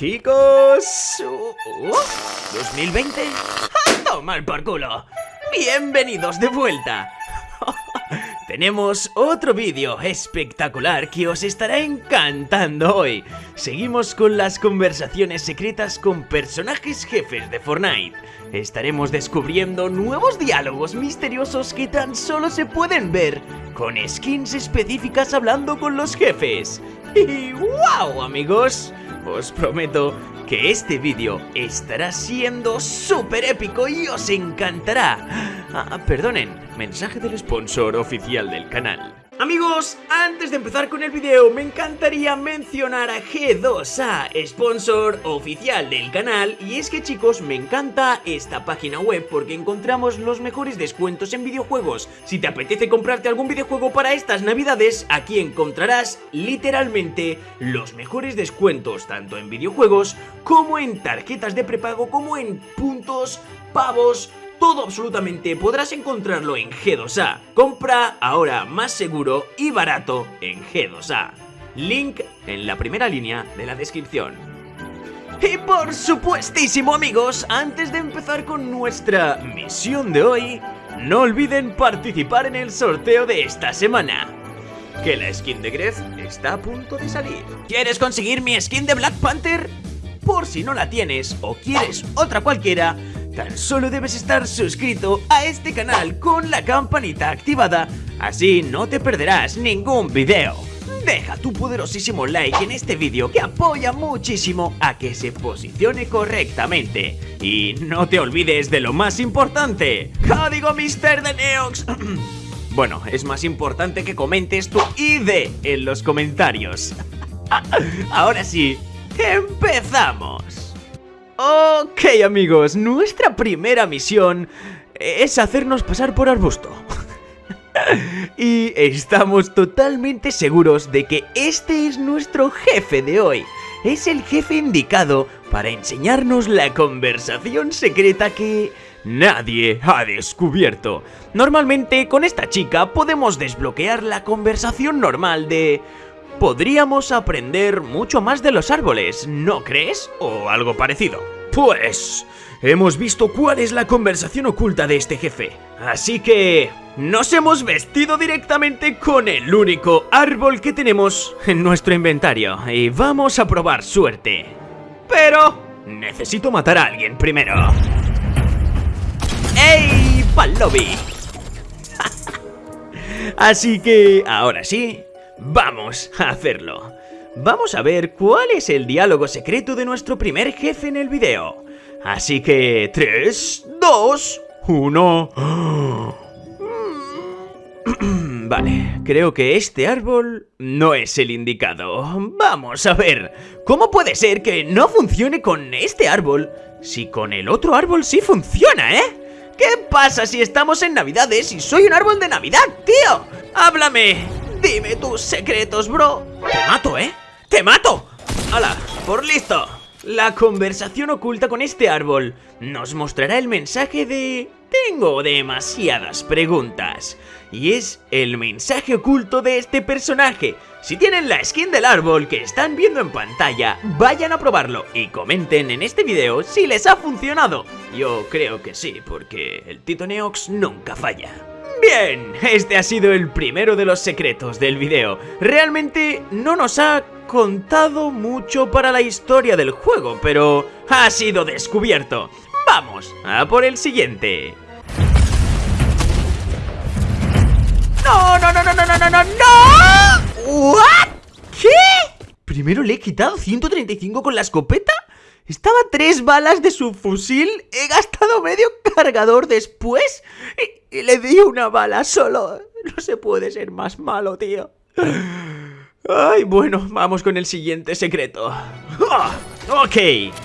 chicos? ¿2020? ¡A tomar por culo! ¡Bienvenidos de vuelta! Tenemos otro vídeo espectacular que os estará encantando hoy. Seguimos con las conversaciones secretas con personajes jefes de Fortnite. Estaremos descubriendo nuevos diálogos misteriosos que tan solo se pueden ver con skins específicas hablando con los jefes. Y wow amigos, os prometo que este vídeo estará siendo súper épico y os encantará. Ah, perdonen, mensaje del sponsor oficial del canal. Amigos, antes de empezar con el video me encantaría mencionar a G2A, sponsor oficial del canal y es que chicos me encanta esta página web porque encontramos los mejores descuentos en videojuegos. Si te apetece comprarte algún videojuego para estas navidades, aquí encontrarás literalmente los mejores descuentos tanto en videojuegos como en tarjetas de prepago como en puntos, pavos, todo absolutamente podrás encontrarlo en G2A. Compra ahora más seguro y barato en G2A. Link en la primera línea de la descripción. Y por supuestísimo amigos, antes de empezar con nuestra misión de hoy, no olviden participar en el sorteo de esta semana. Que la skin de Gref está a punto de salir. ¿Quieres conseguir mi skin de Black Panther? Por si no la tienes o quieres otra cualquiera, Tan solo debes estar suscrito a este canal con la campanita activada, así no te perderás ningún video. Deja tu poderosísimo like en este vídeo que apoya muchísimo a que se posicione correctamente. Y no te olvides de lo más importante, código Mister de Neox. bueno, es más importante que comentes tu ID en los comentarios. Ahora sí, empezamos. Ok amigos, nuestra primera misión es hacernos pasar por arbusto. y estamos totalmente seguros de que este es nuestro jefe de hoy. Es el jefe indicado para enseñarnos la conversación secreta que nadie ha descubierto. Normalmente con esta chica podemos desbloquear la conversación normal de... Podríamos aprender mucho más de los árboles, ¿no crees? O algo parecido. Pues... Hemos visto cuál es la conversación oculta de este jefe. Así que... Nos hemos vestido directamente con el único árbol que tenemos en nuestro inventario. Y vamos a probar suerte. Pero... Necesito matar a alguien primero. ¡Ey, Palobi! Así que... Ahora sí... Vamos a hacerlo. Vamos a ver cuál es el diálogo secreto de nuestro primer jefe en el video. Así que... 3, 2, 1... Vale, creo que este árbol no es el indicado. Vamos a ver, ¿cómo puede ser que no funcione con este árbol si con el otro árbol sí funciona, eh? ¿Qué pasa si estamos en Navidades y soy un árbol de Navidad, tío? ¡Háblame! Dime tus secretos, bro. Te mato, ¿eh? ¡Te mato! ¡Hala! ¡Por listo! La conversación oculta con este árbol nos mostrará el mensaje de... Tengo demasiadas preguntas. Y es el mensaje oculto de este personaje. Si tienen la skin del árbol que están viendo en pantalla, vayan a probarlo y comenten en este video si les ha funcionado. Yo creo que sí, porque el Tito Neox nunca falla. Bien, este ha sido el primero de los secretos del video. Realmente no nos ha contado mucho para la historia del juego, pero ha sido descubierto. Vamos a por el siguiente. ¡No, no, no, no, no, no, no, no! no! ¿What? ¿Qué? ¿Primero le he quitado 135 con la escopeta? Estaba tres balas de su fusil, he gastado medio cargador después y, le di una bala solo. No se puede ser más malo, tío. Ay, bueno, vamos con el siguiente secreto. Ah, ok,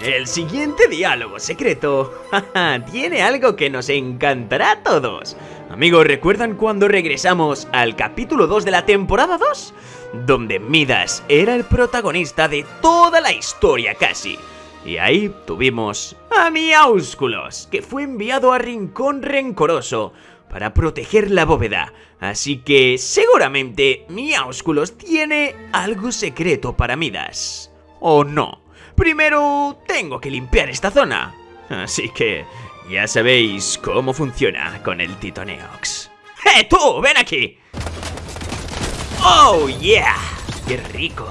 el siguiente diálogo secreto tiene algo que nos encantará a todos. Amigos, ¿recuerdan cuando regresamos al capítulo 2 de la temporada 2? Donde Midas era el protagonista de toda la historia casi. Y ahí tuvimos a Miaúsculos, que fue enviado a Rincón Rencoroso para proteger la bóveda. Así que seguramente Miaúsculos tiene algo secreto para Midas. ¿O no? primero tengo que limpiar esta zona. Así que ya sabéis cómo funciona con el Titoneox. ¡Eh, tú! ¡Ven aquí! ¡Oh, yeah! ¡Qué rico!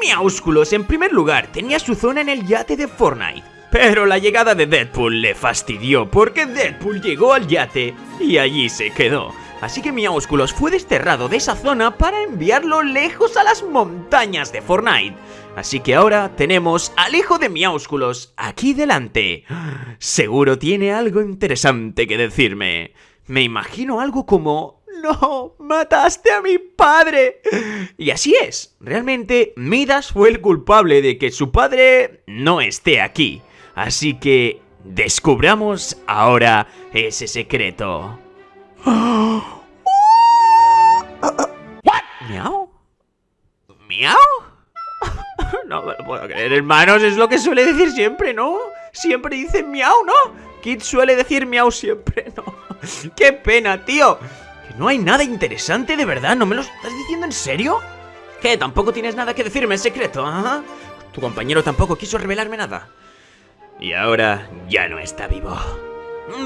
Miaúsculos, en primer lugar, tenía su zona en el yate de Fortnite. Pero la llegada de Deadpool le fastidió porque Deadpool llegó al yate y allí se quedó. Así que Miaúsculos fue desterrado de esa zona para enviarlo lejos a las montañas de Fortnite. Así que ahora tenemos al hijo de Miaúsculos aquí delante. Seguro tiene algo interesante que decirme. Me imagino algo como... ¡No! ¡Mataste a mi padre! Y así es. Realmente Midas fue el culpable de que su padre no esté aquí. Así que descubramos ahora ese secreto. ¿Miau? ¿Miau? No me lo puedo creer, hermanos, es lo que suele decir siempre, ¿no? Siempre dice miau, ¿no? Kid suele decir miau siempre, ¿no? ¡Qué pena, tío! Que no hay nada interesante, de verdad, ¿no me lo estás diciendo en serio? ¿Qué? ¿Tampoco tienes nada que decirme en secreto, ¿ah? Tu compañero tampoco quiso revelarme nada. Y ahora ya no está vivo.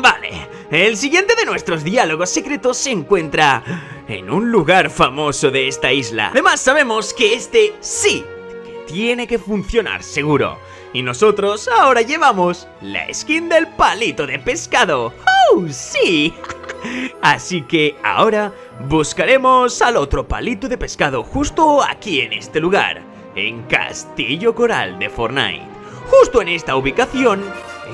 Vale, el siguiente de nuestros diálogos secretos se encuentra en un lugar famoso de esta isla. Además sabemos que este sí, que tiene que funcionar seguro. Y nosotros ahora llevamos la skin del palito de pescado. ¡Oh, sí! Así que ahora buscaremos al otro palito de pescado justo aquí en este lugar, en Castillo Coral de Fortnite. Justo en esta ubicación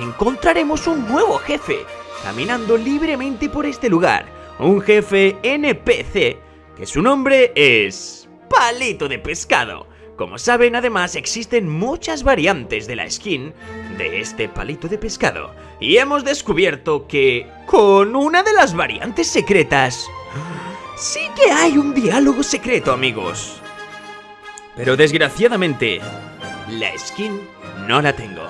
encontraremos un nuevo jefe, caminando libremente por este lugar, un jefe NPC, que su nombre es... Palito de Pescado. Como saben, además existen muchas variantes de la skin de este palito de pescado, y hemos descubierto que, con una de las variantes secretas, sí que hay un diálogo secreto, amigos. Pero desgraciadamente, la skin no la tengo.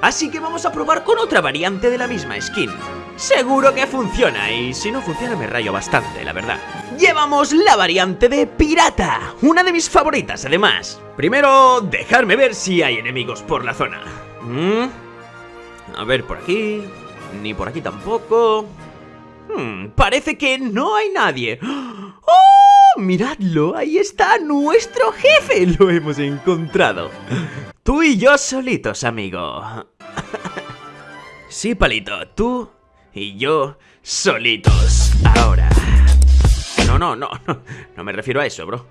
Así que vamos a probar con otra variante de la misma skin. Seguro que funciona y si no funciona me rayo bastante, la verdad. Llevamos la variante de pirata, una de mis favoritas además. Primero, dejarme ver si hay enemigos por la zona. Mm. A ver, por aquí... Ni por aquí tampoco... Hmm, parece que no hay nadie. ¡Oh! Miradlo, ahí está nuestro jefe. Lo hemos encontrado. Tú y yo solitos, amigo. sí, Palito, tú y yo solitos. Ahora. No, no, no, no, no me refiero a eso, bro.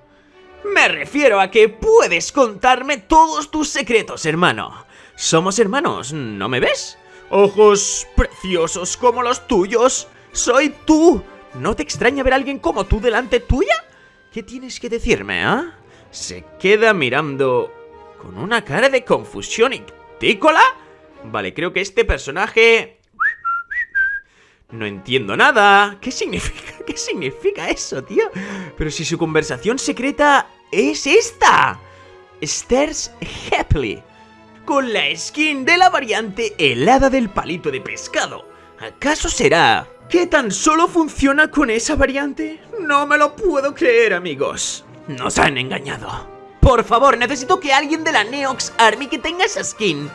Me refiero a que puedes contarme todos tus secretos, hermano. Somos hermanos, ¿no me ves? Ojos preciosos como los tuyos. Soy tú. ¿No te extraña ver a alguien como tú delante tuya? ¿Qué tienes que decirme, ah? Se queda mirando con una cara de confusión y tícola. Vale, creo que este personaje... No entiendo nada. ¿Qué significa? ¿Qué significa eso, tío? Pero si su conversación secreta es esta. Stairs Happily. Con la skin de la variante helada del palito de pescado. ¿Acaso será que tan solo funciona con esa variante? No me lo puedo creer, amigos. Nos han engañado. Por favor, necesito que alguien de la Neox Army que tenga esa skin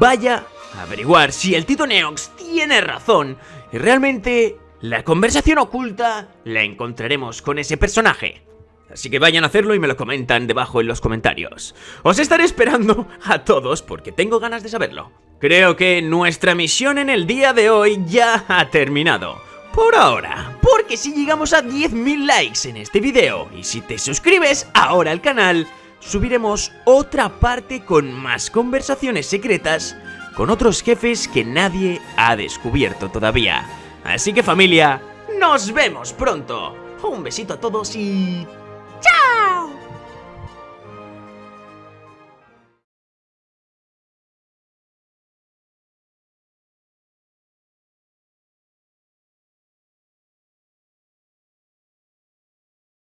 vaya a averiguar si el Tito Neox tiene razón y realmente la conversación oculta la encontraremos con ese personaje. Así que vayan a hacerlo y me lo comentan debajo en los comentarios. Os estaré esperando a todos porque tengo ganas de saberlo. Creo que nuestra misión en el día de hoy ya ha terminado. Por ahora, porque si llegamos a 10.000 likes en este video y si te suscribes ahora al canal, subiremos otra parte con más conversaciones secretas con otros jefes que nadie ha descubierto todavía. Así que familia, nos vemos pronto. Un besito a todos y